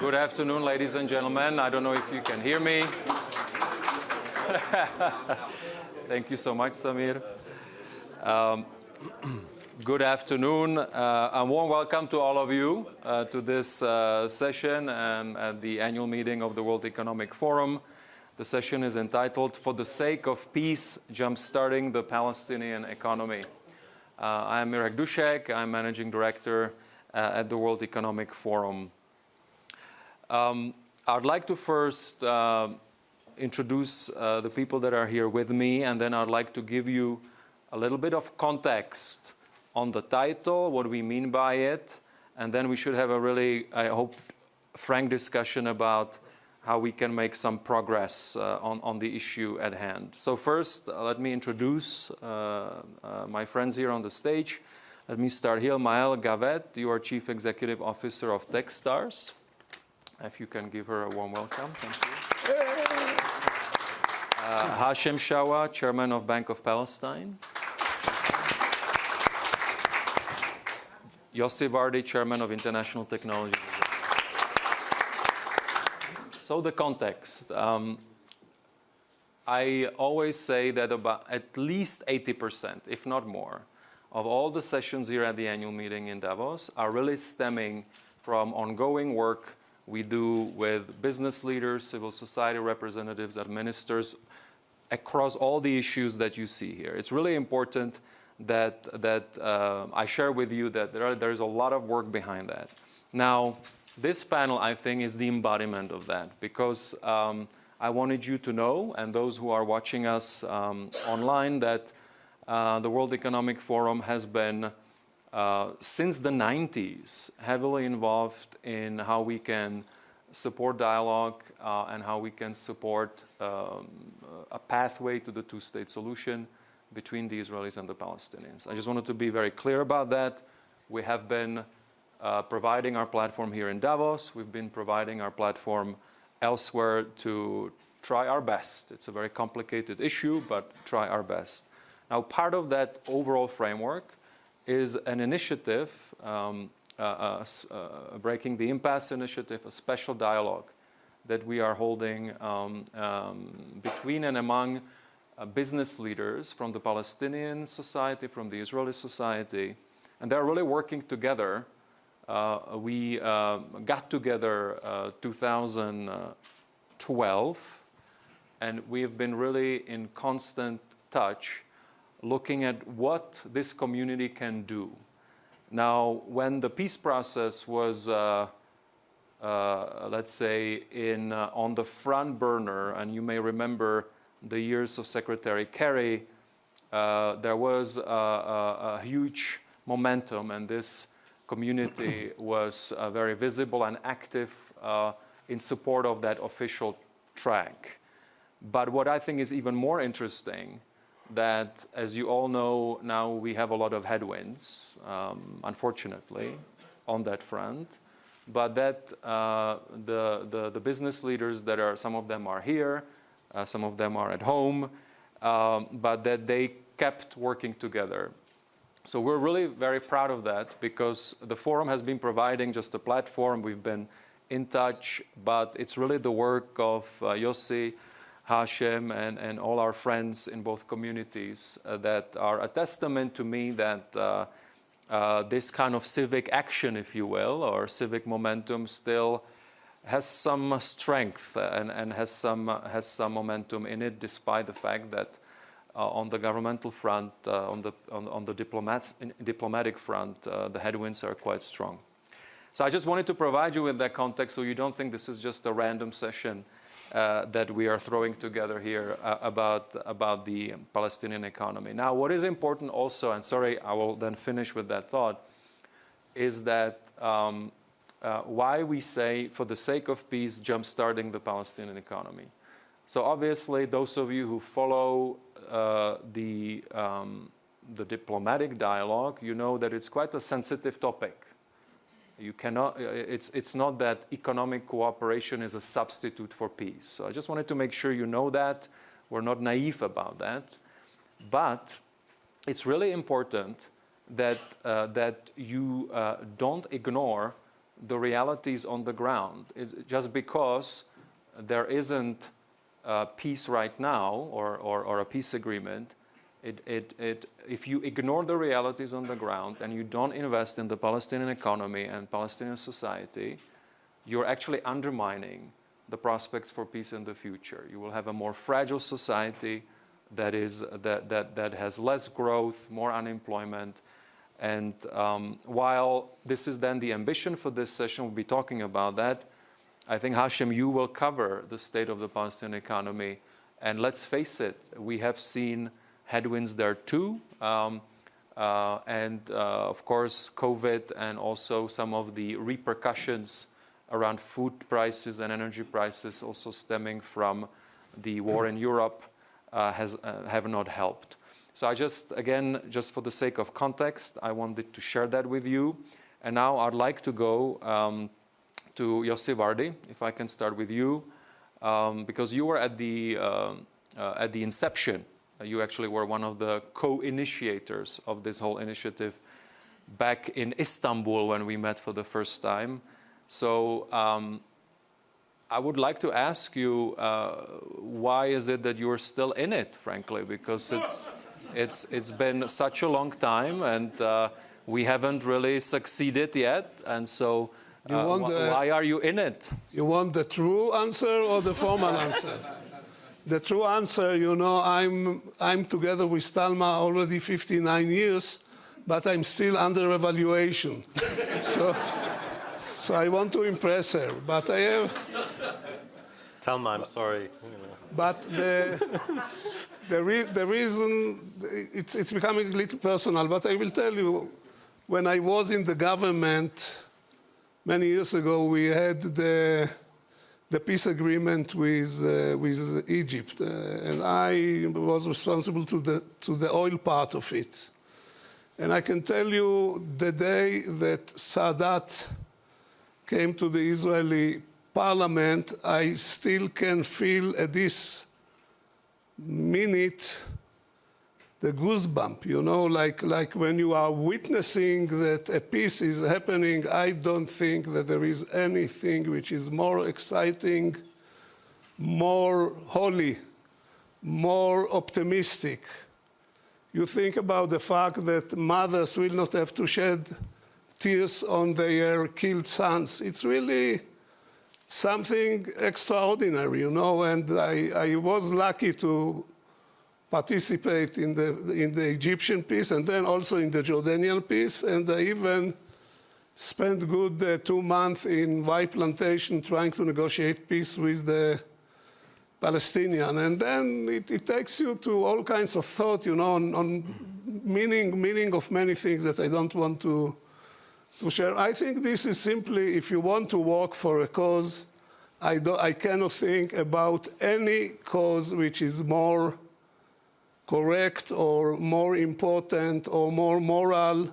Good afternoon, ladies and gentlemen. I don't know if you can hear me. Thank you so much, Samir. Um, good afternoon. Uh, a warm welcome to all of you uh, to this uh, session and at the annual meeting of the World Economic Forum. The session is entitled For the Sake of Peace, Jumpstarting the Palestinian Economy. Uh, I am Mirek Dušek. I'm Managing Director uh, at the World Economic Forum. Um, I'd like to first uh, introduce uh, the people that are here with me, and then I'd like to give you a little bit of context on the title, what we mean by it, and then we should have a really, I hope, frank discussion about how we can make some progress uh, on, on the issue at hand. So first, uh, let me introduce uh, uh, my friends here on the stage. Let me start here. Maëlle Gavet, you are Chief Executive Officer of Techstars. If you can give her a warm welcome. Thank you. Uh, Hashem Shawa, Chairman of Bank of Palestine. Yossi Vardi, Chairman of International Technology. So the context. Um, I always say that about at least 80%, if not more, of all the sessions here at the annual meeting in Davos are really stemming from ongoing work we do with business leaders, civil society representatives, ministers, across all the issues that you see here. It's really important that, that uh, I share with you that there, are, there is a lot of work behind that. Now, this panel, I think, is the embodiment of that because um, I wanted you to know, and those who are watching us um, online, that uh, the World Economic Forum has been uh, since the 90s, heavily involved in how we can support dialogue uh, and how we can support um, a pathway to the two-state solution between the Israelis and the Palestinians. I just wanted to be very clear about that. We have been uh, providing our platform here in Davos. We've been providing our platform elsewhere to try our best. It's a very complicated issue, but try our best. Now, part of that overall framework is an initiative, um, uh, uh, uh, Breaking the Impasse initiative, a special dialogue that we are holding um, um, between and among uh, business leaders from the Palestinian society, from the Israeli society, and they're really working together. Uh, we uh, got together 2012, and we've been really in constant touch looking at what this community can do. Now, when the peace process was, uh, uh, let's say, in, uh, on the front burner, and you may remember the years of Secretary Kerry, uh, there was a, a, a, huge momentum, and this community was uh, very visible and active uh, in support of that official track. But what I think is even more interesting that, as you all know, now we have a lot of headwinds, um, unfortunately, on that front. But that uh, the, the, the, business leaders that are, some of them are here, uh, some of them are at home, um, but that they kept working together. So we're really very proud of that because the forum has been providing just a platform. We've been in touch, but it's really the work of uh, Yossi, Hashem and, and all our friends in both communities uh, that are a testament to me that uh, uh, this kind of civic action, if you will, or civic momentum still has some strength and, and has, some, has some momentum in it, despite the fact that uh, on the governmental front, uh, on the, on, on the diplomatic front, uh, the headwinds are quite strong. So I just wanted to provide you with that context so you don't think this is just a random session uh, that we are throwing together here uh, about, about the Palestinian economy. Now, what is important also, and sorry, I will then finish with that thought, is that um, uh, why we say, for the sake of peace, jumpstarting the Palestinian economy. So obviously, those of you who follow uh, the, um, the diplomatic dialogue, you know that it's quite a sensitive topic. You cannot, uh, it's, it's not that economic cooperation is a substitute for peace. So I just wanted to make sure you know that. We're not naive about that. But it's really important that, uh, that you uh, don't ignore the realities on the ground. It's just because there isn't a peace right now or, or, or a peace agreement, it, it, it, if you ignore the realities on the ground and you don't invest in the Palestinian economy and Palestinian society, you're actually undermining the prospects for peace in the future. You will have a more fragile society that, is, that, that, that has less growth, more unemployment. And um, while this is then the ambition for this session, we'll be talking about that. I think Hashem, you will cover the state of the Palestinian economy. And let's face it, we have seen headwinds there too. Um, uh, and uh, of course, COVID and also some of the repercussions around food prices and energy prices also stemming from the war in Europe uh, has, uh, have not helped. So I just, again, just for the sake of context, I wanted to share that with you. And now I'd like to go um, to Yossi Vardi, if I can start with you, um, because you were at the, uh, uh at the inception. You actually were one of the co-initiators of this whole initiative back in Istanbul when we met for the first time. So um, I would like to ask you, uh, why is it that you're still in it, frankly? Because it's, it's, it's been such a long time and uh, we haven't really succeeded yet. And so uh, the, why are you in it? You want the true answer or the formal answer? The true answer, you know, I'm, I'm together with Talma already 59 years, but I'm still under evaluation. so, so I want to impress her, but I have... Talma, I'm sorry. But the, the, re the reason, it's, it's becoming a little personal, but I will tell you, when I was in the government many years ago, we had the, the peace agreement with, uh, with Egypt, uh, and I was responsible to the, to the oil part of it. And I can tell you the day that Sadat came to the Israeli parliament, I still can feel at this minute the goosebump, you know, like, like when you are witnessing that a peace is happening, I don't think that there is anything which is more exciting, more holy, more optimistic. You think about the fact that mothers will not have to shed tears on their killed sons. It's really something extraordinary, you know, and I, I was lucky to participate in the, in the Egyptian peace and then also in the Jordanian peace, and I even spent good uh, two months in Wye Plantation trying to negotiate peace with the Palestinian. And then it, it, takes you to all kinds of thought, you know, on, on meaning, meaning of many things that I don't want to to share. I think this is simply, if you want to work for a cause, I, do, I cannot think about any cause which is more correct or more important or more moral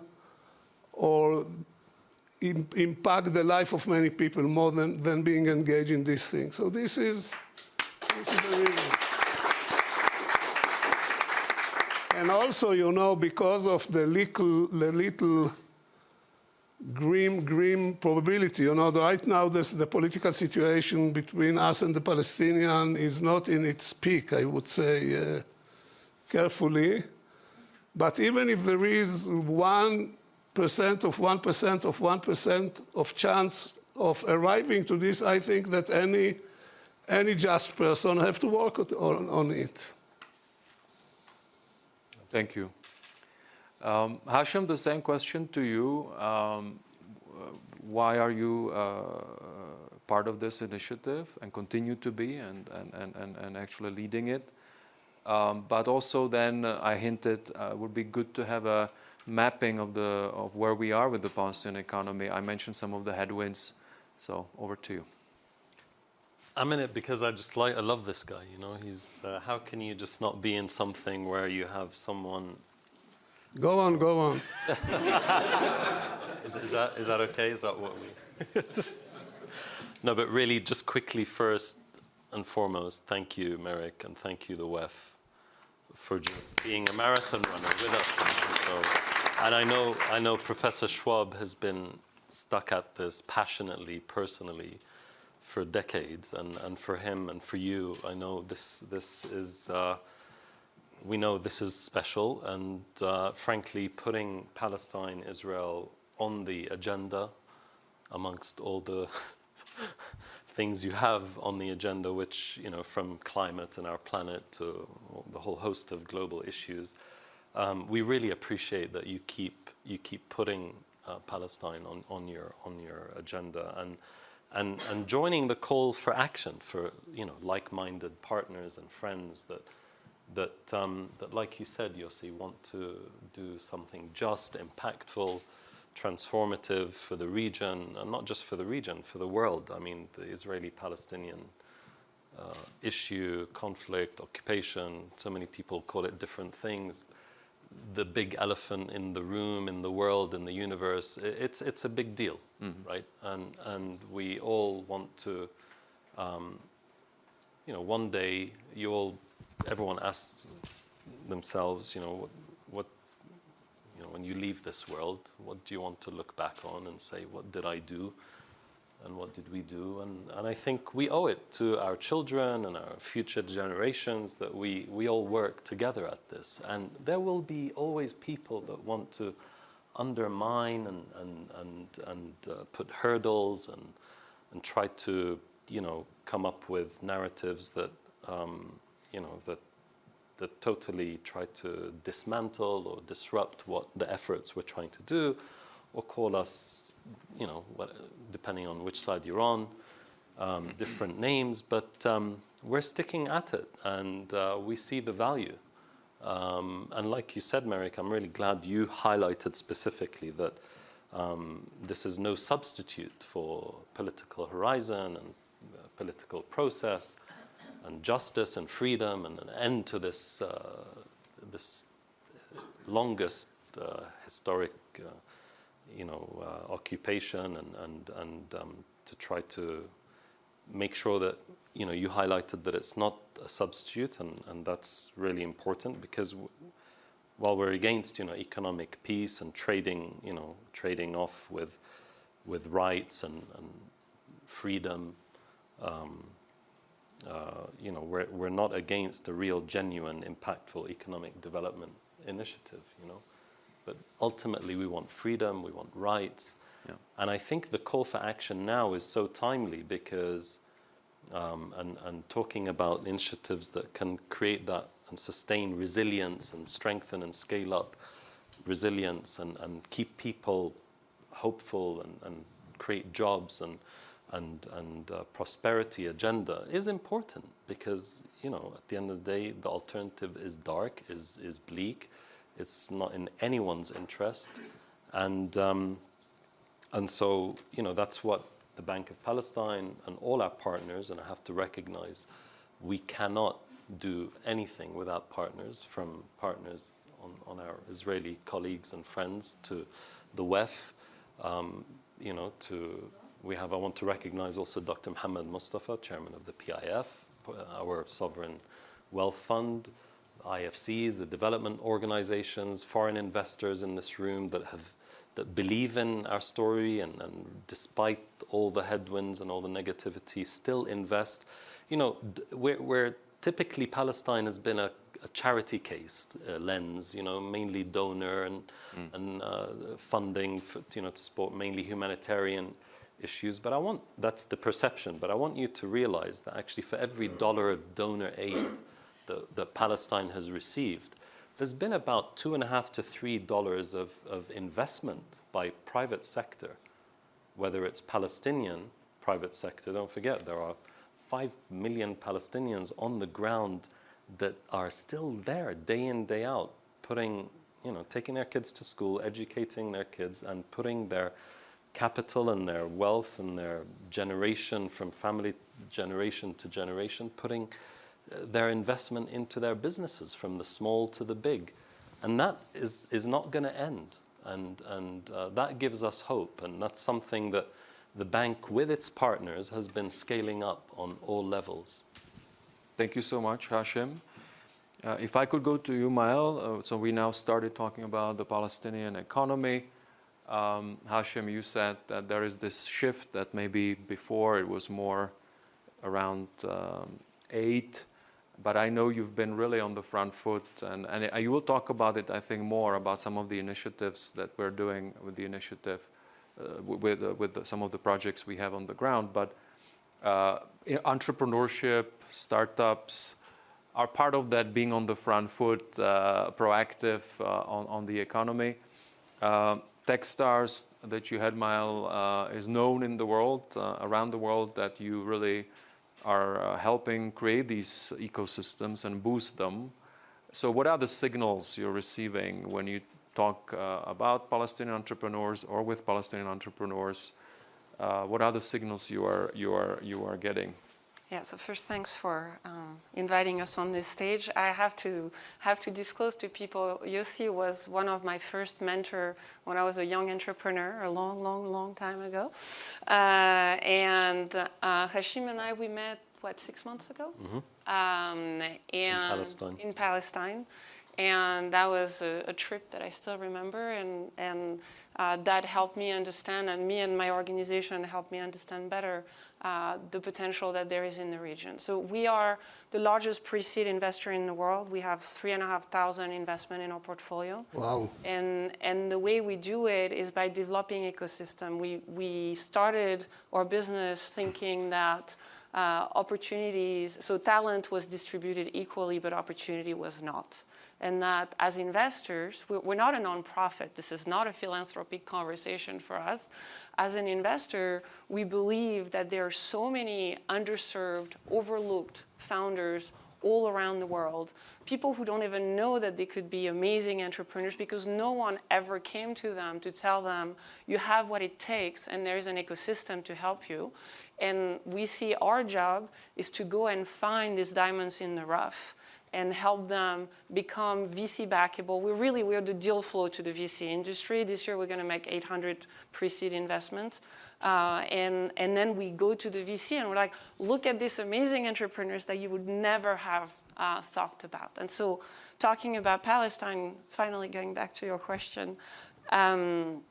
or Im impact the life of many people more than, than being engaged in this thing. So this is, this is the reason. And also, you know, because of the little, the little grim, grim probability. You know, right now this, the political situation between us and the Palestinian is not in its peak, I would say uh, carefully. But even if there is 1% of 1% of 1% of chance of arriving to this, I think that any, any just person have to work on, on it. Thank you. Um, Hashem, the same question to you. Um, why are you uh, part of this initiative and continue to be and, and, and, and actually leading it? Um, but also then uh, I hinted uh, it would be good to have a mapping of, the, of where we are with the Palestinian economy. I mentioned some of the headwinds, so over to you. I'm in it because I just like, I love this guy, you know, he's, uh, how can you just not be in something where you have someone Go on, go on. is, is, that, is that okay? Is that what we... no, but really, just quickly first and foremost, thank you, Mirek, and thank you, the WEF, for just being a marathon runner with us. And, so, and I know, I know Professor Schwab has been stuck at this passionately, personally, for decades, and, and for him and for you, I know this this is. Uh, we know this is special, and uh, frankly, putting Palestine, Israel on the agenda amongst all the things you have on the agenda, which, you know, from climate and our planet to the whole host of global issues, um, we really appreciate that you keep, you keep putting uh, Palestine on, on, your, on your agenda and, and, and joining the call for action for, you know, like-minded partners and friends that, that, um, that, like you said, Yossi, want to do something just, impactful, transformative for the region, and not just for the region, for the world. I mean, the Israeli-Palestinian uh, issue, conflict, occupation, so many people call it different things. The big elephant in the room, in the world, in the universe, it's, it's a big deal, mm -hmm. right? And, and we all want to, um, you know, one day you all, everyone asks themselves, you know, what, what you know, when you leave this world, what do you want to look back on and say, what did I do? And what did we do? And, and I think we owe it to our children and our future generations that we, we all work together at this. And there will be always people that want to undermine and, and, and, and uh, put hurdles and, and try to, you know, come up with narratives that, um, you know, that that totally try to dismantle or disrupt what the efforts we're trying to do, or call us, you know, what, depending on which side you're on, um, different names. But um, we're sticking at it, and uh, we see the value. Um, and like you said, Mirek, I'm really glad you highlighted specifically that um, this is no substitute for political horizon and uh, political process and justice and freedom and an end to this, uh, this longest uh, historic uh, you know, uh, occupation and, and, and um, to try to make sure that, you know, you highlighted that it's not a substitute and, and that's really important because while we're against, you know, economic peace and trading, you know, trading off with, with rights and, and freedom, um, uh, you know, we're, we're not against a real, genuine, impactful economic development initiative, you know. But ultimately, we want freedom, we want rights. Yeah. And I think the call for action now is so timely because, um, and, and talking about initiatives that can create that and sustain resilience and strengthen and scale up resilience and, and keep people hopeful and, and create jobs and and, and uh, prosperity agenda is important because, you know, at the end of the day, the alternative is dark, is, is bleak. It's not in anyone's interest. And, um, and so, you know, that's what the Bank of Palestine and all our partners, and I have to recognize, we cannot do anything without partners, from partners on, on our Israeli colleagues and friends to the WEF, um, you know, to we have, I want to recognize also Dr. Mohammed Mustafa, chairman of the PIF, our sovereign wealth fund, IFCs, the development organizations, foreign investors in this room that have that believe in our story and, and despite all the headwinds and all the negativity still invest. You know, we're, we're typically Palestine has been a, a charity case uh, lens, you know, mainly donor and, mm. and uh, funding, for, you know, to support mainly humanitarian issues, but I want, that's the perception, but I want you to realize that actually for every dollar of donor aid that, that Palestine has received, there's been about two and a half to three dollars of, of investment by private sector, whether it's Palestinian private sector, don't forget there are five million Palestinians on the ground that are still there day in, day out, putting, you know, taking their kids to school, educating their kids and putting their capital and their wealth and their generation from family generation to generation, putting uh, their investment into their businesses from the small to the big. And that is, is not going to end. And, and uh, that gives us hope. And that's something that the bank, with its partners, has been scaling up on all levels. Thank you so much, Hashem. Uh, if I could go to you, Maëlle, uh, so we now started talking about the Palestinian economy. Um, Hashem, you said that there is this shift that maybe before it was more around um, eight, but I know you've been really on the front foot, and, and you will talk about it, I think, more about some of the initiatives that we're doing with the initiative, uh, with, uh, with the, some of the projects we have on the ground. But uh, entrepreneurship, startups are part of that being on the front foot, uh, proactive uh, on, on the economy. Techstars that you had, Maëlle, uh, is known in the world, uh, around the world, that you really are uh, helping create these ecosystems and boost them. So what are the signals you're receiving when you talk uh, about Palestinian entrepreneurs or with Palestinian entrepreneurs? Uh, what are the signals you are, you are, you are getting? Yeah, so first, thanks for um, inviting us on this stage. I have to have to disclose to people, Yossi was one of my first mentor when I was a young entrepreneur a long, long, long time ago. Uh, and uh, Hashem and I, we met, what, six months ago? Mm-hmm. Um, and in Palestine. In Palestine. And that was a, a trip that I still remember. And, and uh, that helped me understand, and me and my organization helped me understand better uh, the potential that there is in the region. So we are the largest pre-seed investor in the world. We have three and a half thousand investment in our portfolio. Wow. And, and the way we do it is by developing ecosystem. We, we started our business thinking that uh, opportunities, so talent was distributed equally, but opportunity was not. And that as investors, we're not a nonprofit. This is not a philanthropic conversation for us. As an investor, we believe that there are so many underserved, overlooked founders all around the world, people who don't even know that they could be amazing entrepreneurs because no one ever came to them to tell them, you have what it takes and there's an ecosystem to help you. And we see our job is to go and find these diamonds in the rough and help them become VC backable. We really, we're the deal flow to the VC industry. This year we're gonna make 800 pre-seed investments. Uh, and, and then we go to the VC and we're like, look at these amazing entrepreneurs that you would never have uh, thought about. And so talking about Palestine, finally going back to your question, um,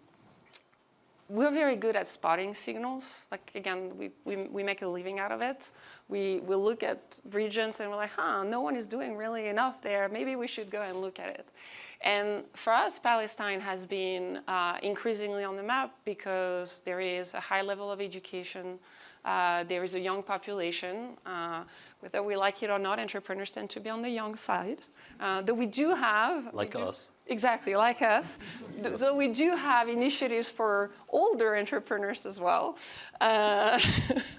we're very good at spotting signals. Like again, we, we, we make a living out of it. We, we look at regions and we're like, huh, no one is doing really enough there. Maybe we should go and look at it. And for us, Palestine has been uh, increasingly on the map because there is a high level of education. Uh, there is a young population. Uh, whether we like it or not, entrepreneurs tend to be on the young side. Uh, though we do have... Like do, us. Exactly, like us. so we do have initiatives for older entrepreneurs as well. Uh,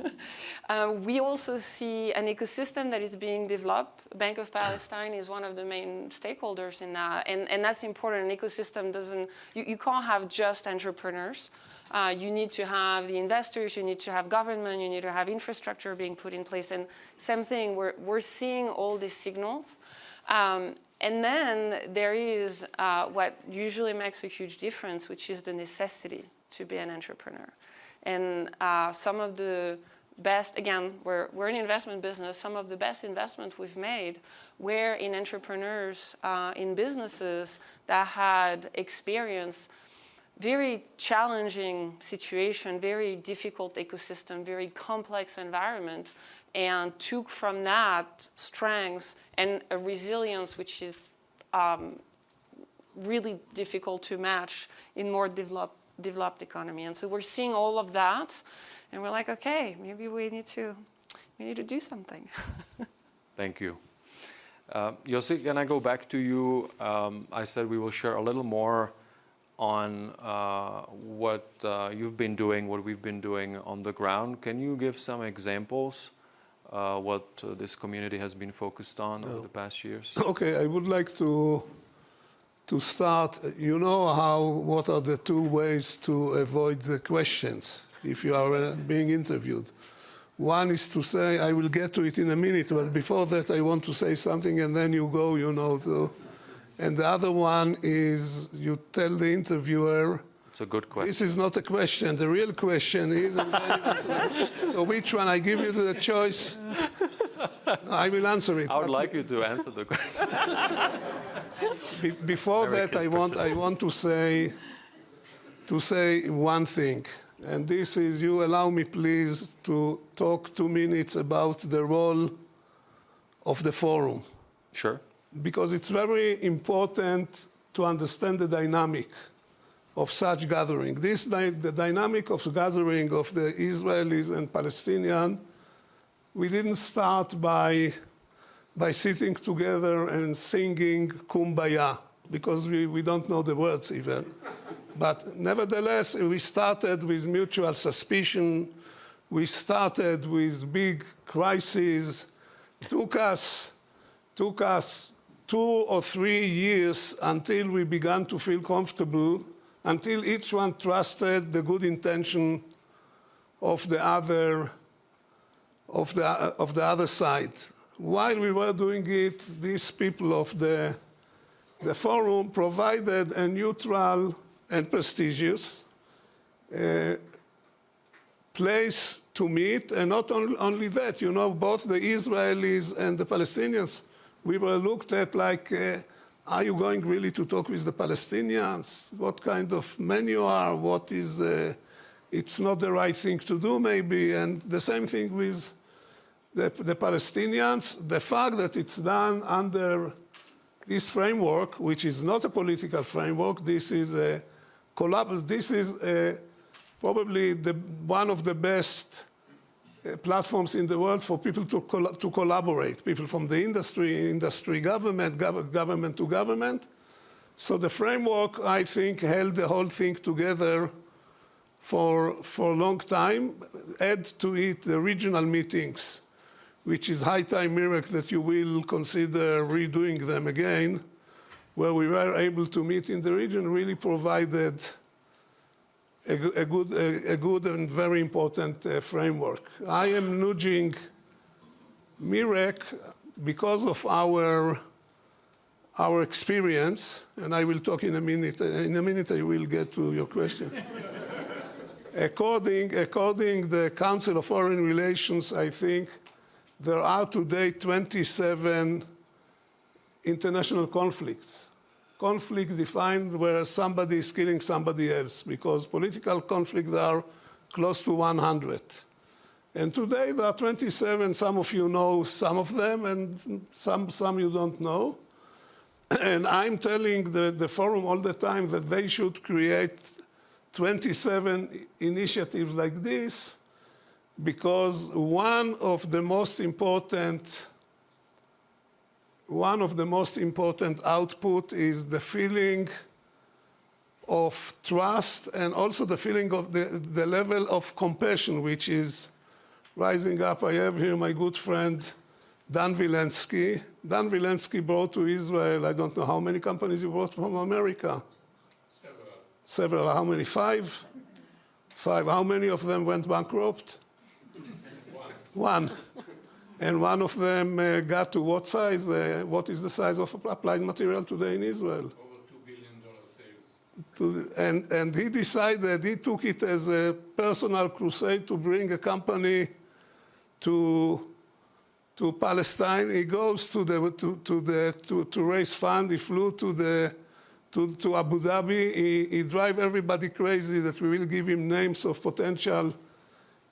uh, we also see an ecosystem that is being developed. Bank of Palestine is one of the main stakeholders in that, and, and that's important. An ecosystem doesn't, you, you can't have just entrepreneurs. Uh, you need to have the investors, you need to have government, you need to have infrastructure being put in place. And same thing, we're, we're seeing all these signals. Um, and then there is uh, what usually makes a huge difference, which is the necessity to be an entrepreneur. And uh, some of the best, again, we're, we're investment business, some of the best investments we've made were in entrepreneurs, uh, in businesses that had experienced very challenging situation, very difficult ecosystem, very complex environment, and took from that strengths and a resilience which is um, really difficult to match in more developed, developed economy. And so we're seeing all of that, and we're like, okay, maybe we need to, we need to do something. Thank you. Uh, Yossi, can I go back to you? Um, I said we will share a little more on uh, what uh, you've been doing, what we've been doing on the ground. Can you give some examples uh, what uh, this community has been focused on over the past years? Okay, I would like to to start. You know how what are the two ways to avoid the questions if you are uh, being interviewed. One is to say, I will get to it in a minute, but before that I want to say something and then you go, you know, to, and the other one is you tell the interviewer, It's a good question. this is not a question. The real question is, and then you uh, answer. so which one? I give you the choice. I will answer it. I would like you to answer the question. be- before that, I want, I want to say to say one thing. And this is, you allow me please to talk two minutes about the role of the forum. Sure. Because it's very important to understand the dynamic of such gathering. This, the dynamic of the gathering of the Israelis and Palestinians, we didn't start by, by sitting together and singing Kumbaya, because we, we don't know the words even. But nevertheless, we started with mutual suspicion. We started with big crises. Took us, took us two or three years until we began to feel comfortable, until each one trusted the good intention of the other, of the, of the other side. While we were doing it, these people of the, the forum provided a neutral and prestigious uh, place to meet, and not on, only that, you know, both the Israelis and the Palestinians, we were looked at like, uh, are you going really to talk with the Palestinians? What kind of men you are? What is, uh, it's not the right thing to do maybe, and the same thing with the, the Palestinians. The fact that it's done under this framework, which is not a political framework, this is a collapse. this is uh, probably the, one of the best Uh, platforms in the world for people to, col to collaborate, people from the industry, industry government, gov government to government. So the framework, I think, held the whole thing together for, for a long time. Add to it the regional meetings, which is high time miracle that you will consider redoing them again where we were able to meet in the region really provided a, a good, a, a, good and very important uh, framework. I am nudging Mirek because of our, our experience, and I will talk in a minute. In a minute, I will get to your question. according, according the Council of Foreign Relations, I think there are today 27 international conflicts. Conflict defined where somebody is killing somebody else, because political conflicts are close to 100. And today there are 27, some of you know some of them, and some, some you don't know. And I'm telling the, the forum all the time that they should create 27 initiatives like this, because one of the most important one of the most important output is the feeling of trust and also the feeling of the, the level of compassion which is rising up. I have here my good friend Dan Vilensky. Dan Vilensky brought to Israel, I don't know how many companies he brought from America? Several. Several, how many? Five? Five. How many of them went bankrupt? One. One. And one of them uh, got to what size? Uh, what is the size of applied material today in Israel? Over $2 billion sales. To, and, and he decided, he took it as a personal crusade to bring a company to, to Palestine. He goes to, the, to, to, the, to, to raise fund. He flew to, the, to, to Abu Dhabi. He, he drive everybody crazy that we will give him names of potential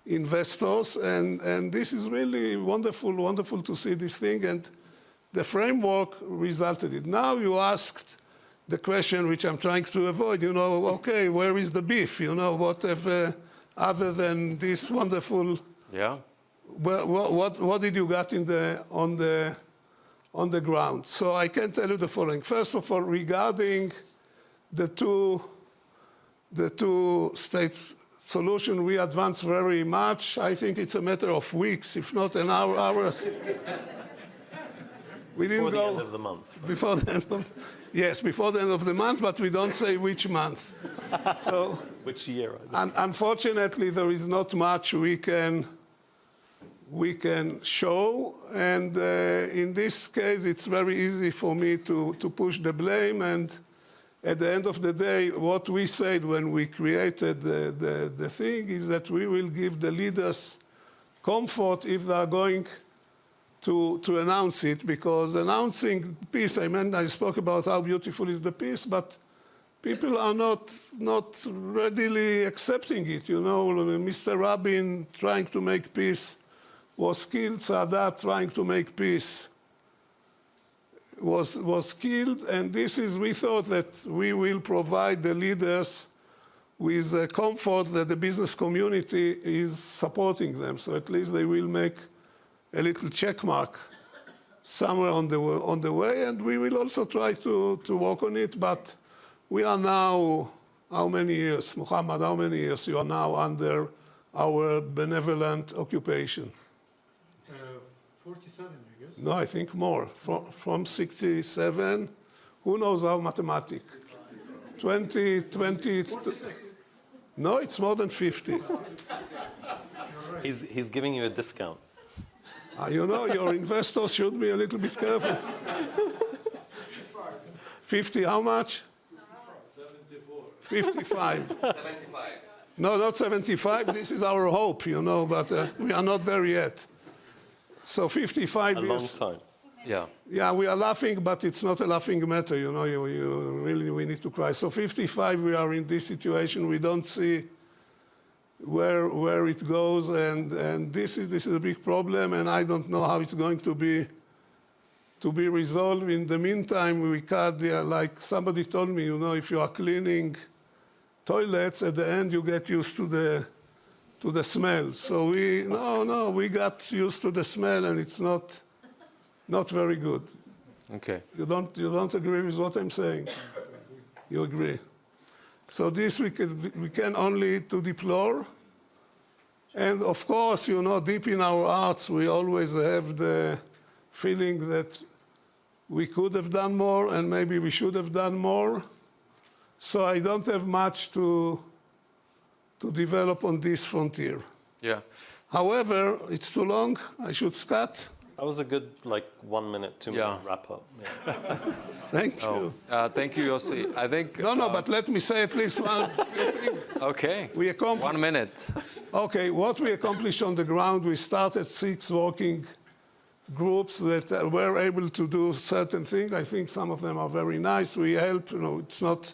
investors. And, and this is really wonderful, wonderful to see this thing. And the framework resulted in. Now you asked the question which I'm trying to avoid, you know, okay, where is the beef? You know, whatever, other than this wonderful, yeah. What, what, what did you get in the, on, the, on the ground? So I can tell you the following. First of all, regarding the two, the two states solution, we advance very much. I think it's a matter of weeks, if not an hour, hours. we didn't before the go end of the month. Before the end of, yes, before the end of the month, but we don't say which month. so, which year? Un unfortunately, there is not much we can we can show, and uh, in this case, it's very easy for me to to push the blame and at the end of the day, what we said when we created the, the, the, thing is that we will give the leaders comfort if they are going to, to announce it, because announcing peace, I mean, I spoke about how beautiful is the peace, but people are not, not readily accepting it. You know, Mr. Rabin trying to make peace was killed, Sadat trying to make peace was, was killed, and this is, we thought that we will provide the leaders with a comfort that the business community is supporting them. So at least they will make a little check mark somewhere on the, on the way, and we will also try to, to work on it. But we are now, how many years, Muhammad, how many years you are now under our benevolent occupation? Uh, 47, I guess. No, I think more. From, from 67, who knows how mathematics? 20, 20, no, it's more than 50. He's, he's giving you a discount. Uh, you know, your investors should be a little bit careful. 50, how much? 55. 75. No, not 75. This is our hope, you know, but uh, we are not there yet. So 55 A years. long time. Yeah. Yeah, we are laughing, but it's not a laughing matter, you know, you, you really, we need to cry. So 55, we are in this situation, we don't see where, where it goes, and, and this, is, this is a big problem, and I don't know how it's going to be, to be resolved. In the meantime, we cut, the, like somebody told me, you know, if you are cleaning toilets, at the end you get used to the, to the smell. So we, no, no, we got used to the smell, and it's not, not very good. Okay. You don't, you don't agree with what I'm saying? You agree. So this we can, we can only to deplore. And of course, you know, deep in our hearts, we always have the feeling that we could have done more and maybe we should have done more. So I don't have much to, to develop on this frontier. Yeah. However, it's too long. I should cut. That was a good, like, one minute, two minute Yeah. wrap up. Yeah. Thank you. Oh, uh, thank you, Yossi. I think. No, no, uh, but let me say at least one thing. Okay. We accomplished. One minute. Okay, what we accomplished on the ground, we started six working groups that uh, were able to do certain things. I think some of them are very nice. We help, you know, it's not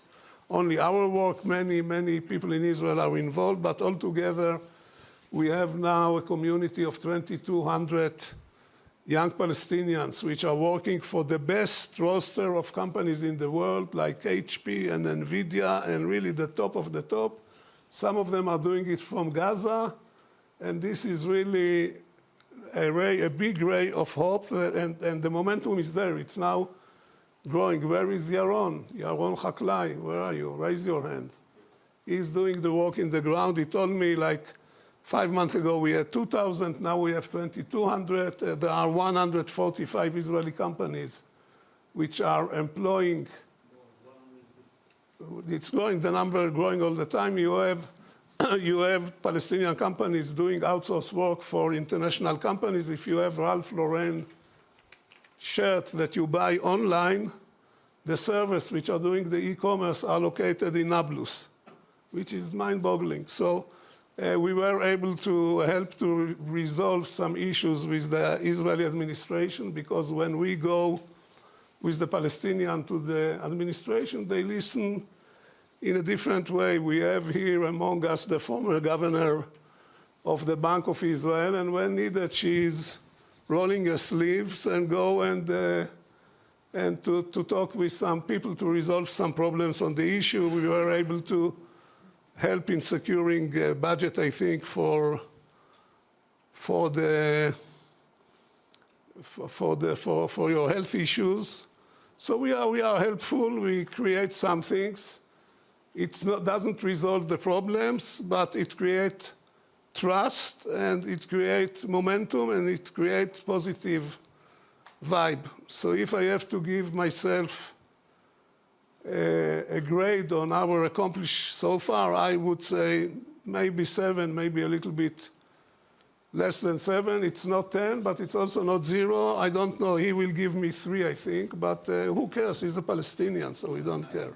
only our work, many, many people in Israel are involved, but altogether we have now a community of 2,200 young Palestinians which are working for the best roster of companies in the world like HP and NVIDIA and really the top of the top. Some of them are doing it from Gaza, and this is really a, ray, a big ray of hope, and, and the momentum is there. It's now growing. Where is Yaron? Yaron Haklai, where are you? Raise your hand. He's doing the work in the ground. He told me like five months ago we had 2,000, now we have 2,200. Uh, there are 145 Israeli companies which are employing it's growing, the number growing all the time. You have, you have Palestinian companies doing outsourced work for international companies. If you have Ralph Lauren shirts that you buy online, the servers which are doing the e-commerce are located in Nablus, which is mind-boggling. So uh, we were able to help to re resolve some issues with the Israeli administration because when we go with the Palestinian to the administration, they listen in a different way. We have here among us the former governor of the Bank of Israel, and when needed, she's rolling your sleeves and go and, uh, and to, to talk with some people to resolve some problems on the issue. We were able to help in securing a budget, I think, for, for the for, the, for, for your health issues. So we are, we are helpful. We create some things. It doesn't resolve the problems, but it creates trust and it creates momentum and it creates positive vibe. So if I have to give myself a, a grade on our accomplished so far, I would say maybe seven, maybe a little bit less than seven. It's not 10, but it's also not zero. I don't know. He will give me three, I think. But uh, who cares? He's a Palestinian, so we don't care.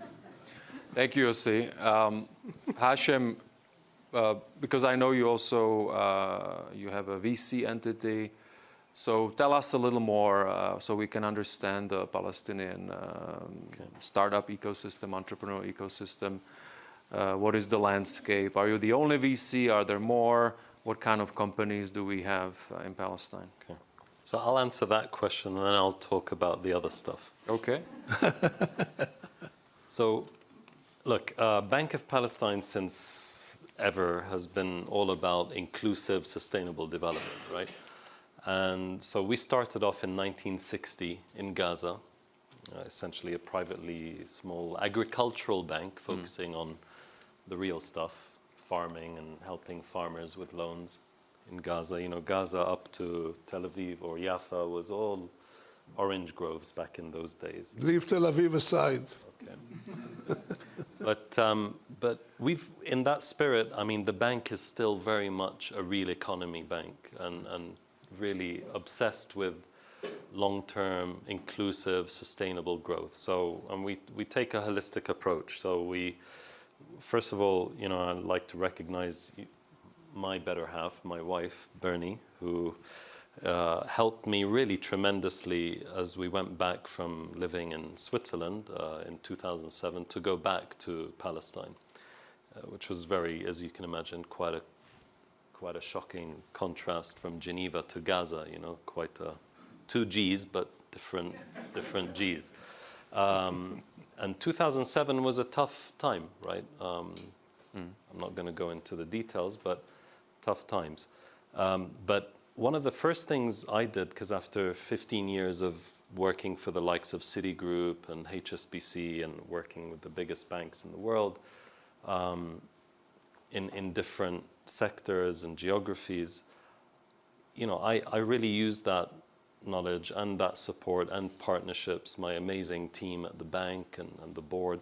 Thank you, Yossi. Um, Hashem, uh, because I know you also uh, you have a VC entity. So tell us a little more uh, so we can understand the Palestinian um, startup ecosystem, entrepreneurial ecosystem. Uh, what is the landscape? Are you the only VC? Are there more? What kind of companies do we have uh, in Palestine? Okay. So I'll answer that question and then I'll talk about the other stuff. Okay. So, look, uh, Bank of Palestine since ever has been all about inclusive, sustainable development, right? And so we started off in 1960 in Gaza, uh, essentially a privately small agricultural bank focusing on the real stuff, farming and helping farmers with loans in Gaza. You know, Gaza up to Tel Aviv or Jaffa was all orange groves back in those days. Leave Tel Aviv aside. Okay. but um, but we've in that spirit. I mean, the bank is still very much a real economy bank, and and really obsessed with long-term, inclusive, sustainable growth. So and we we take a holistic approach. So we first of all, you know, I'd like to recognize my better half, my wife Bernie, who uh, helped me really tremendously as we went back from living in Switzerland uh, in 2007 to go back to Palestine, uh, which was very, as you can imagine, quite a quite a shocking contrast from Geneva to Gaza. You know, quite a, two G's but different different G's. Um, and 2007 was a tough time, right? Um, mm. I'm not going to go into the details, but tough times. Um, but one of the first things I did, because after 15 years of working for the likes of Citigroup and HSBC and working with the biggest banks in the world um, in, in different sectors and geographies, you know, I, I really use that knowledge and that support and partnerships, my amazing team at the bank and, and the board,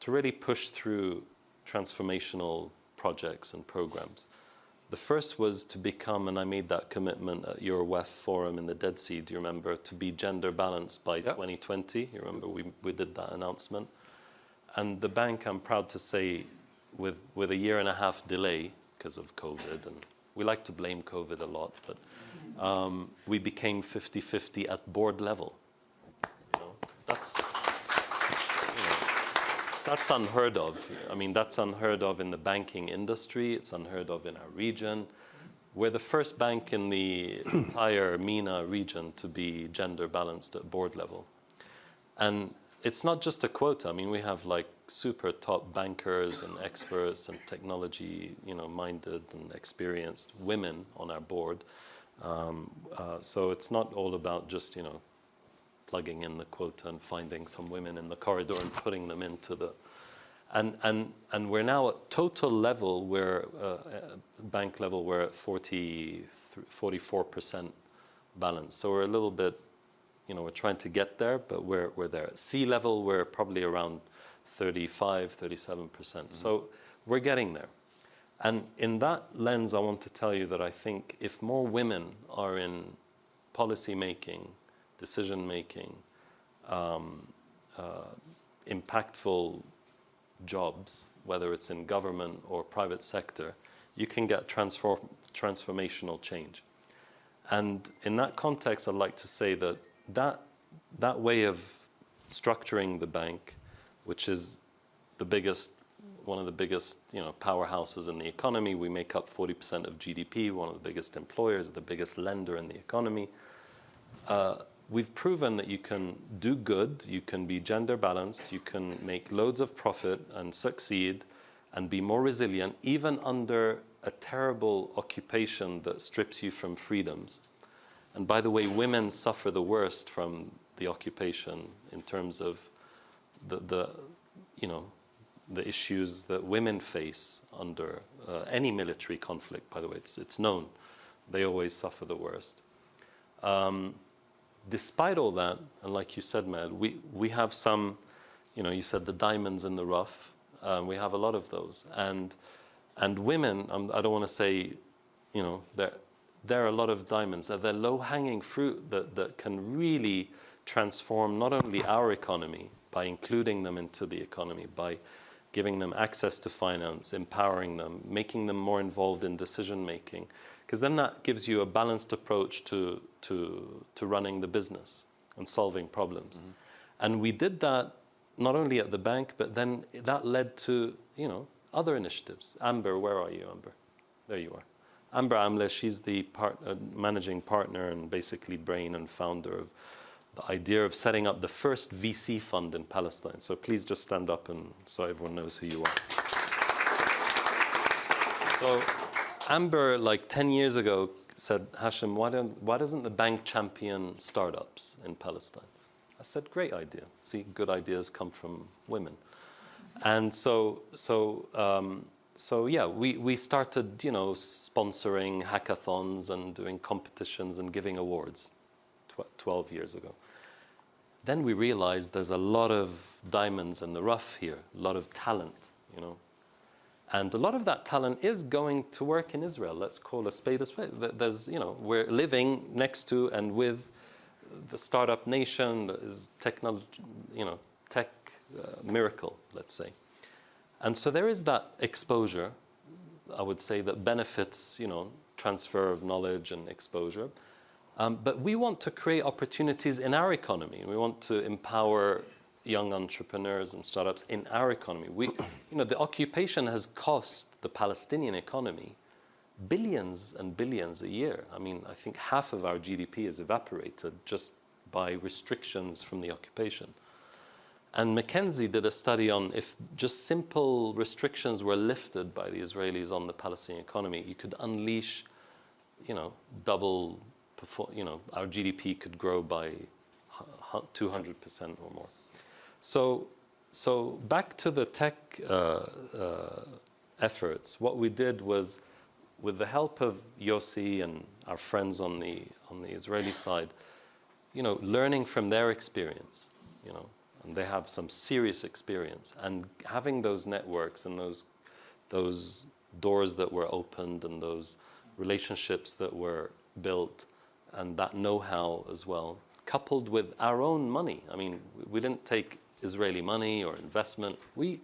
to really push through transformational projects and programs. The first was to become, and I made that commitment at your WEF forum in the Dead Sea, do you remember, to be gender balanced by yep. 2020. You remember we, we did that announcement. And the bank, I'm proud to say, with, with a year and a half delay because of COVID, and we like to blame COVID a lot, but um, we became 50-50 at board level. You know, that's that's unheard of. I mean, that's unheard of in the banking industry. It's unheard of in our region. We're the first bank in the entire MENA region to be gender balanced at board level. And it's not just a quota. I mean, we have like super top bankers and experts and technology, you know, minded and experienced women on our board. Um, uh, so it's not all about just, you know, plugging in the quota and finding some women in the corridor and putting them into the and and and we're now at total level we're uh, uh bank level we're at 40 44 percent balance so we're a little bit you know we're trying to get there but we're we're there at sea level we're probably around 35 37 percent mm -hmm. so we're getting there and in that lens i want to tell you that i think if more women are in policy making decision making, um, uh, impactful jobs, whether it's in government or private sector, you can get transform transformational change. And in that context, I'd like to say that that, that way of structuring the bank, which is the biggest, one of the biggest you know, powerhouses in the economy, we make up 40% of GDP, one of the biggest employers, the biggest lender in the economy, uh, we've proven that you can do good, you can be gender balanced, you can make loads of profit and succeed and be more resilient, even under a terrible occupation that strips you from freedoms. And by the way, women suffer the worst from the occupation in terms of the, the you know, the issues that women face under uh, any military conflict, by the way, it's, it's known. They always suffer the worst. Um, despite all that, and like you said, Mad, we, we have some, you know, you said the diamonds in the rough. Um, we have a lot of those. And, and women, um, I don't want to say, you know, there, there are a lot of diamonds. They're low-hanging fruit that, that can really transform not only our economy by including them into the economy, by giving them access to finance, empowering them, making them more involved in decision making, because then that gives you a balanced approach to, to, to running the business and solving problems. And we did that not only at the bank, but then that led to, you know, other initiatives. Ambar, where are you, Ambar? There you are. Ambar Amleh, she's the part, uh, managing partner and basically brain and founder of the idea of setting up the first VC fund in Palestine. So please just stand up and so everyone knows who you are. So Ambar, like 10 years ago, said, Hashem, why, don't, why doesn't the bank champion startups in Palestine? I said, great idea. See, good ideas come from women. And so, so, um, so yeah, we, we started, you know, sponsoring hackathons and doing competitions and giving awards 12 years ago. Then we realized there's a lot of diamonds in the rough here, a lot of talent, you know. And a lot of that talent is going to work in Israel. Let's call a spade a spade. There's, you know, we're living next to and with the startup nation that is technology, you know, tech uh, miracle, let's say. And so there is that exposure, I would say, that benefits, you know, transfer of knowledge and exposure. Um, but we want to create opportunities in our economy. We want to empower young entrepreneurs and startups in our economy. We, you know, the occupation has cost the Palestinian economy billions and billions a year. I mean, I think half of our GDP is evaporated just by restrictions from the occupation. And McKinsey did a study on if just simple restrictions were lifted by the Israelis on the Palestinian economy, you could unleash, you know, double, you know, our GDP could grow by 200% or more. So, so back to the tech uh, uh, efforts, what we did was, with the help of Yossi and our friends on the on the Israeli side, you know, learning from their experience, you know, and they have some serious experience, and having those networks and those those doors that were opened and those relationships that were built, and that know-how as well, coupled with our own money. I mean, we didn't take Israeli money or investment. We,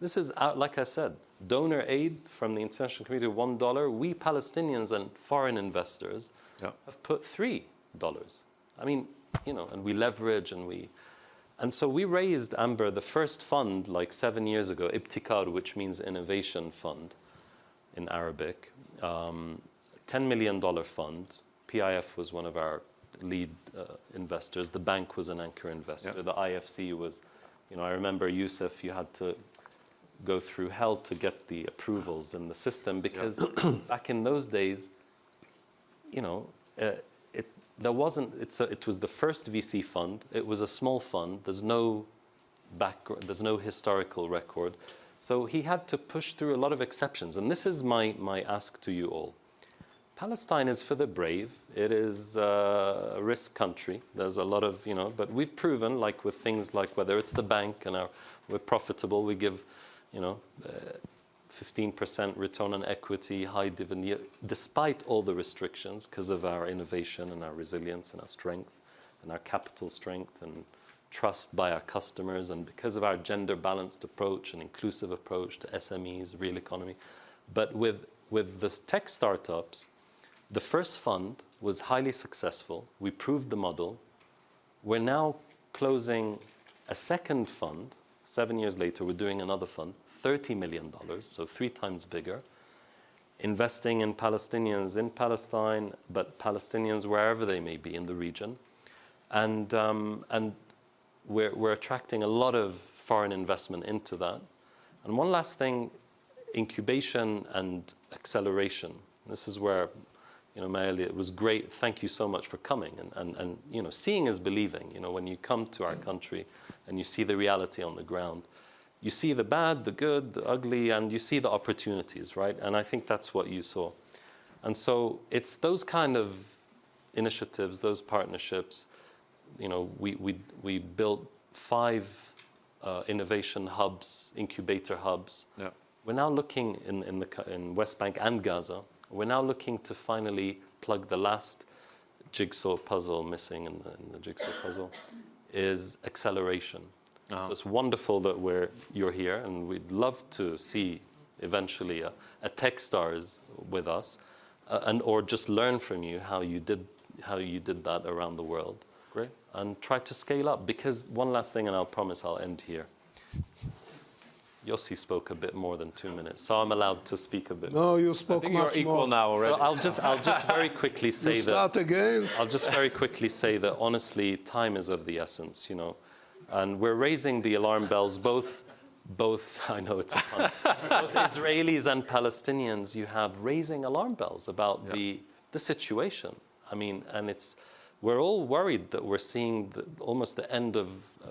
this is, our, like I said, donor aid from the international community, one dollar. We Palestinians and foreign investors Yeah. have put three dollars. I mean, you know, and we leverage and we, and so we raised Ambar the first fund like seven years ago, Ibtikar, which means innovation fund in Arabic, um, $10 million fund. PIF was one of our lead uh, investors. The bank was an anchor investor. Yeah. The IFC was, you know, I remember Yusuf, you had to go through hell to get the approvals in the system because back in those days, you know, uh, it, there wasn't, it's a, it was the first VC fund. It was a small fund. There's no background, there's no historical record. So he had to push through a lot of exceptions. And this is my, my ask to you all. Palestine is for the brave. It is uh, a risk country. There's a lot of, you know, but we've proven, like with things like whether it's the bank and our, we're profitable, we give, you know, uh, 15% return on equity, high dividend, despite all the restrictions because of our innovation and our resilience and our strength and our capital strength and trust by our customers and because of our gender balanced approach and inclusive approach to SMEs, real economy. But with, with the tech startups, the first fund was highly successful. We proved the model. We're now closing a second fund. Seven years later, we're doing another fund, $30 million, so three times bigger, investing in Palestinians in Palestine, but Palestinians wherever they may be in the region. And, um, and we're, we're attracting a lot of foreign investment into that. And one last thing, incubation and acceleration. This is where, you know, Maëlle, it was great. Thank you so much for coming. And, and, and, you know, seeing is believing. You know, when you come to our country and you see the reality on the ground, you see the bad, the good, the ugly, and you see the opportunities, right? And I think that's what you saw. And so it's those kind of initiatives, those partnerships. You know, we, we, we built five uh, innovation hubs, incubator hubs. Yeah. We're now looking in, in, the, in West Bank and Gaza, we're now looking to finally plug the last jigsaw puzzle missing in the, in the jigsaw puzzle is acceleration. Uh-huh. So it's wonderful that we're, you're here, and we'd love to see eventually a, a Techstars with us. uh, and or just learn from you how you did how you did that around the world, Great. and try to scale up. Because one last thing, and I'll promise I'll end here. Yossi spoke a bit more than two minutes, so I'm allowed to speak a bit. No, you spoke I spoke think you're equal more. now So already. I'll just I'll just very quickly say You that start again. I'll just very quickly say that honestly, time is of the essence, you know, and we're raising the alarm bells. Both, both. I know it's a pun. both Israelis and Palestinians. You have raising alarm bells about the the situation. I mean, and it's we're all worried that we're seeing the, almost the end of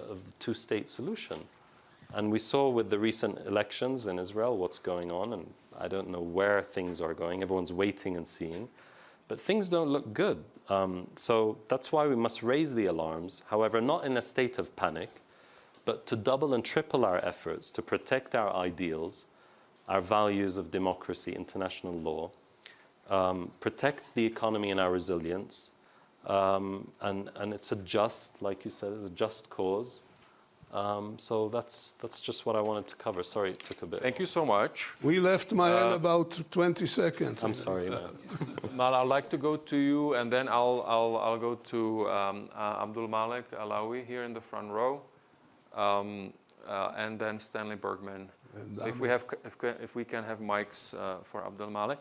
of the two-state solution. And we saw with the recent elections in Israel what's going on, and I don't know where things are going. Everyone's waiting and seeing. But things don't look good. Um, so that's why we must raise the alarms, however, not in a state of panic, but to double and triple our efforts to protect our ideals, our values of democracy, international law, um, protect the economy and our resilience. Um, and, and it's a just, like you said, it's a just cause. Um, so that's, that's just what I wanted to cover. Sorry it took a bit. Thank you so much. We left Maëlle about 20 seconds. I'm sorry, man. Maëlle, I'd like to go to you, and then I'll, I'll, I'll go to um, uh, Abdul Malik Alaoui here in the front row, um, uh, and then Stanley Bergman. So if we have, if, if we can have mics uh, for Abdul Malik.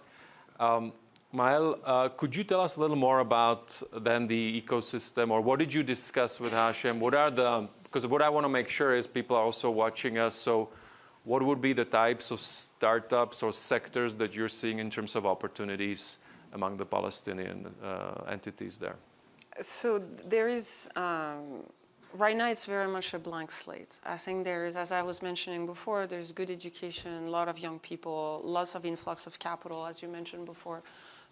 Um, Maëlle, uh, could you tell us a little more about then the ecosystem, or what did you discuss with Hashem? What are the, because what I want to make sure is people are also watching us, so what would be the types of startups or sectors that you're seeing in terms of opportunities among the Palestinian uh, entities there? So there is, um, right now it's very much a blank slate. I think there is, as I was mentioning before, there's good education, a lot of young people, lots of influx of capital, as you mentioned before,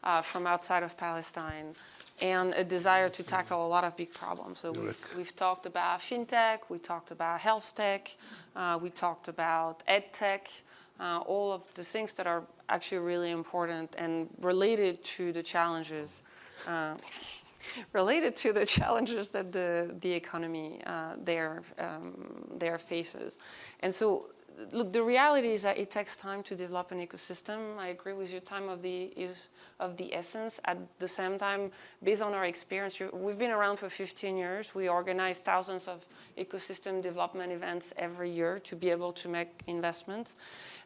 uh, from outside of Palestine, and a desire to tackle a lot of big problems. So we've, we've talked about fintech, we talked about health tech, uh, we talked about ed tech, uh, all of the things that are actually really important and related to the challenges uh, related to the challenges that the, the economy uh, there, um, there faces. And so, look, the reality is that it takes time to develop an ecosystem. I agree with you, time of the, is of the essence. At the same time, based on our experience, we've been around for 15 years. We organize thousands of ecosystem development events every year to be able to make investments.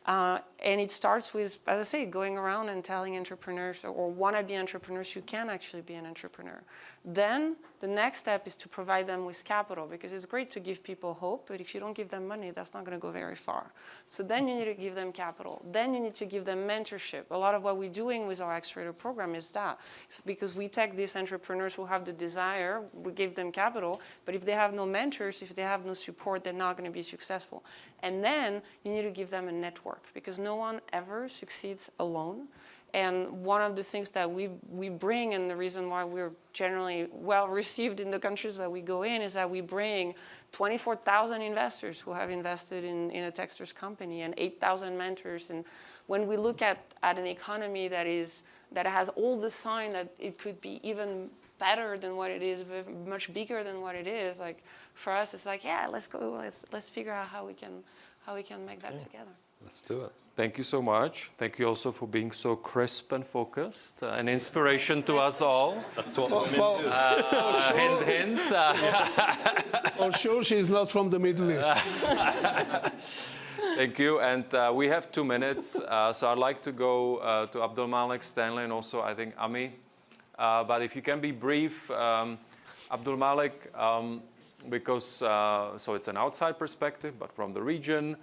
Uh, and it starts with, as I say, going around and telling entrepreneurs or wannabe entrepreneurs you can actually be an entrepreneur. Then the next step is to provide them with capital because it's great to give people hope, but if you don't give them money, that's not going to go very far. So then you need to give them capital. Then you need to give them mentorship. A lot of what we're doing with our accelerator program is that. It's because we take these entrepreneurs who have the desire, we give them capital, but if they have no mentors, if they have no support, they're not going to be successful. And then you need to give them a network because no one ever succeeds alone. And one of the things that we, we bring, and the reason why we're generally well received in the countries that we go in, is that we bring 24,000 investors who have invested in, in a Techstars company and 8,000 mentors. And when we look at, at an economy that, is, that has all the sign that it could be even better than what it is, much bigger than what it is, like for us, it's like, yeah, let's go, let's, let's figure out how we can, how we can make that together. Let's do it. Thank you so much. Thank you also for being so crisp and focused, uh, an inspiration to us all. That's what For, for, Uh, hint, hint. uh, for sure, she's not from the Middle East. Thank you. And uh, we have two minutes. Uh, so I'd like to go uh, to Abdul Malik, Stanley, and also I think Ami. Uh, but if you can be brief, um, Abdul Malik, um, because uh, so it's an outside perspective, but from the region,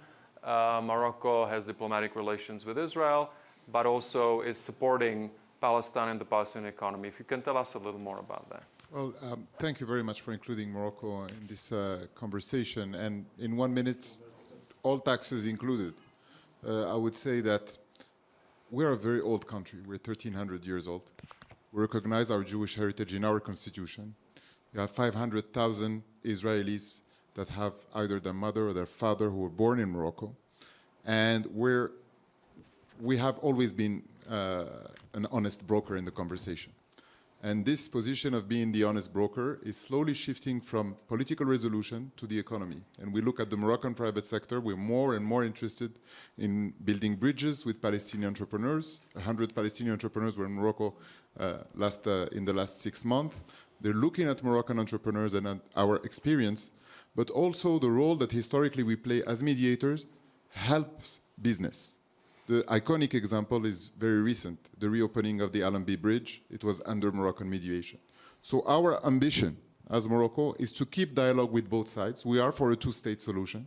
uh, Morocco has diplomatic relations with Israel, but also is supporting Palestine and the Palestinian economy. If you can tell us a little more about that. Well, um, thank you very much for including Morocco in this uh, conversation. And in one minute, all taxes included, uh, I would say that we're a very old country. We're 1,300 years old. We recognize our Jewish heritage in our constitution. We have 500,000 Israelis that have either their mother or their father who were born in Morocco. And we're, we have always been uh, an honest broker in the conversation. And this position of being the honest broker is slowly shifting from political resolution to the economy. And we look at the Moroccan private sector, we're more and more interested in building bridges with Palestinian entrepreneurs. 100 Palestinian entrepreneurs were in Morocco uh, last, uh, in the last six months. They're looking at Moroccan entrepreneurs and at our experience, but also the role that historically we play as mediators helps business. The iconic example is very recent, the reopening of the Allenby Bridge. It was under Moroccan mediation. So our ambition as Morocco is to keep dialogue with both sides. We are for a two-state solution,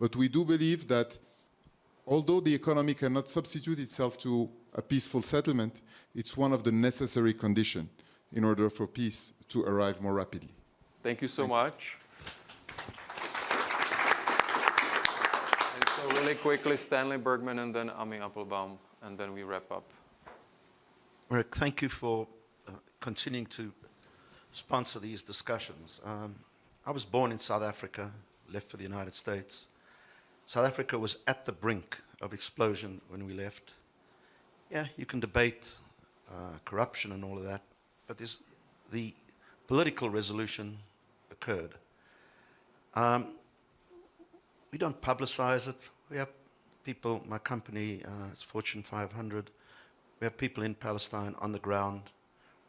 but we do believe that although the economy cannot substitute itself to a peaceful settlement, it's one of the necessary conditions in order for peace to arrive more rapidly. Thank you so much. And really quickly, Stanley Bergman and then Ami Appelbaum, and then we wrap up. Rick, thank you for uh, continuing to sponsor these discussions. Um, I was born in South Africa, left for the United States. South Africa was at the brink of explosion when we left. Yeah, you can debate uh, corruption and all of that, but this, the political resolution occurred. Um, we don't publicize it. We have people, my company uh, is Fortune 500. We have people in Palestine on the ground.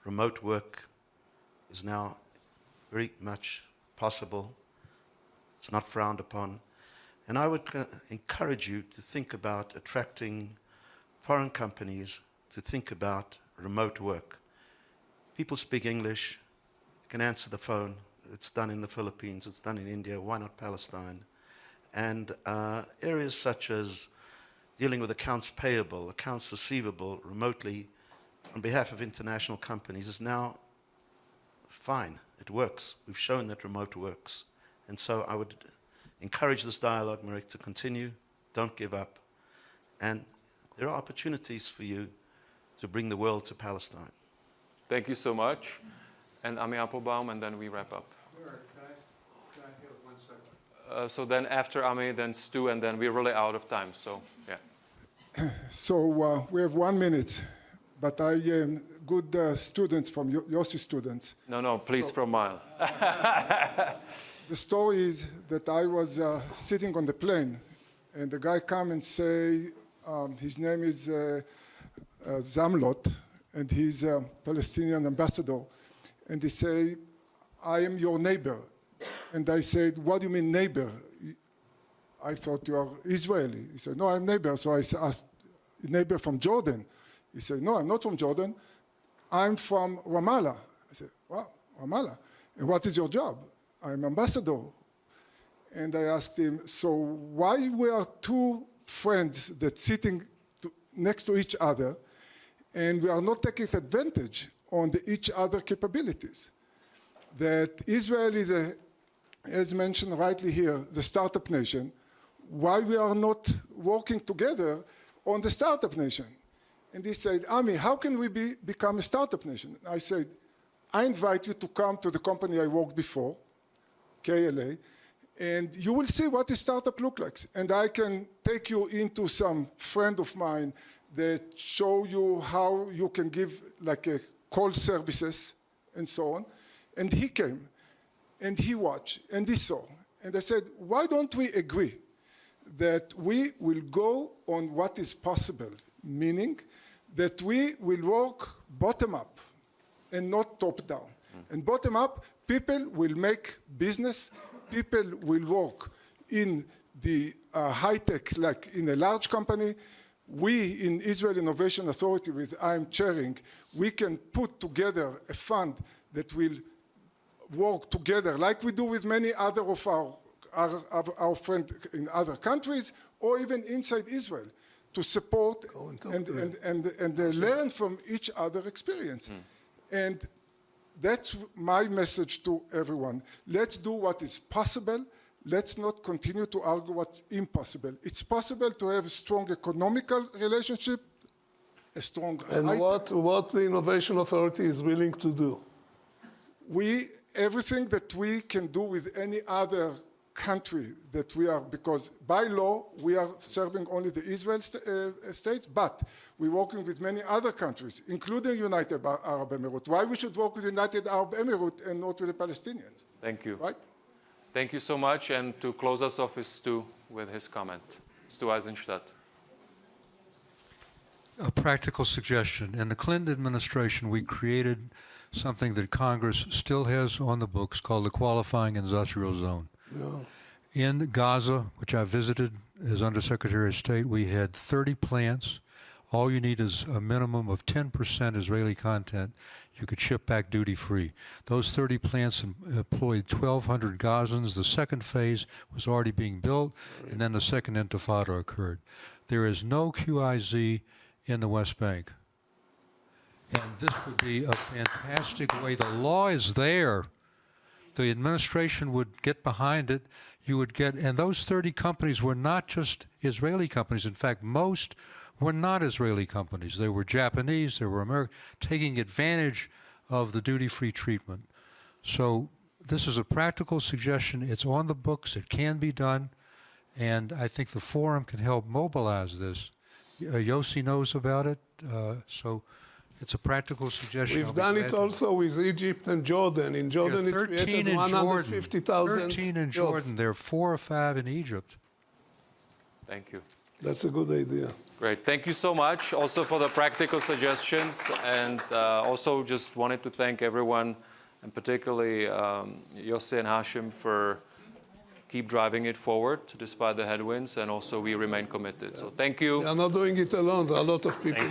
Remote work is now very much possible. It's not frowned upon. And I would encourage you to think about attracting foreign companies to think about remote work. People speak English, can answer the phone. It's done in the Philippines, it's done in India, why not Palestine? And uh, areas such as dealing with accounts payable, accounts receivable remotely on behalf of international companies is now fine. It works. We've shown that remote works. And so I would encourage this dialogue, Mirek, to continue. Don't give up. And there are opportunities for you to bring the world to Palestine. Thank you so much. And Ami Appelbaum, and then we wrap up. Can I, can I have one second? Uh, so then after Ami, then Stu, and then we're really out of time. So yeah. So uh, we have one minute, but I am good uh, students from Yo- Yossi students. No, no, please from Maëlle. The story is that I was uh, sitting on the plane, and the guy come and say um, his name is uh, uh, Zomlot, and he's a Palestinian ambassador, and he say, "I am your neighbor," and I said, "What do you mean neighbor?" I thought you are Israeli. He said, "No, I'm neighbor." So I asked, "Neighbor from Jordan?" He said, "No, I'm not from Jordan. I'm from Ramallah." I said, "Wow, Ramallah. And what is your job?" I'm ambassador. And I asked him, so why we are two friends that sitting to, next to each other and we are not taking advantage on the each other capabilities? That Israel is a, as mentioned rightly here, the startup nation. Why we are not working together on the startup nation? And he said, Ami, how can we be, become a startup nation? I said, I invite you to come to the company I worked before, KLA, and you will see what a startup look like. And I can take you into some friend of mine that show you how you can give like a call services and so on. And he came and he watched and he saw. And I said, why don't we agree that we will go on what is possible, meaning that we will work bottom up and not top down. And bottom up, people will make business, people will work in the uh, high tech, like in a large company. We in Israel Innovation Authority, with I'm chairing, we can put together a fund that will work together, like we do with many other of our, our, our, our friends in other countries, or even inside Israel, to support and talk and, and, and, and, uh, learn from each other experience. And that's my message to everyone. Let's do what is possible. Let's not continue to argue what's impossible. It's possible to have a strong economical relationship, a strong And what, what the Innovation Authority is willing to do. We everything that we can do with any other country that we are, because by law, we are serving only the Israel st uh, states, but we're working with many other countries, including United Arab Emirates. Why we should work with United Arab Emirates and not with the Palestinians, Thank you. right? Thank you so much. And to close us off is Stu with his comment. Stu Eizenstat. A practical suggestion. In the Clinton administration, we created something that Congress still has on the books called the Qualifying Industrial Zone. In Gaza, which I visited as Undersecretary of State, we had 30 plants. All you need is a minimum of 10% Israeli content. You could ship back duty free. Those 30 plants employed 1,200 Gazans. The second phase was already being built, and then the second intifada occurred. There is no QIZ in the West Bank. And this would be a fantastic way. The law is there. The administration would get behind it. You would get, and those 30 companies were not just Israeli companies. In fact, most were not Israeli companies. They were Japanese, they were American, taking advantage of the duty free treatment. So, this is a practical suggestion. It's on the books, it can be done, and I think the forum can help mobilize this. Uh, Yossi knows about it, uh, so it's a practical suggestion. We've done glad it to- also with Egypt and Jordan. In Jordan, it 13 created in Jordan. 150,000 13 in jobs. Jordan. There are four or five in Egypt. Thank you. That's a good idea. Great. Thank you so much also for the practical suggestions. And uh, also just wanted to thank everyone, and particularly um, Yossi and Hashem for keep driving it forward despite the headwinds. And also we remain committed. So thank you. We are not doing it alone. There are a lot of people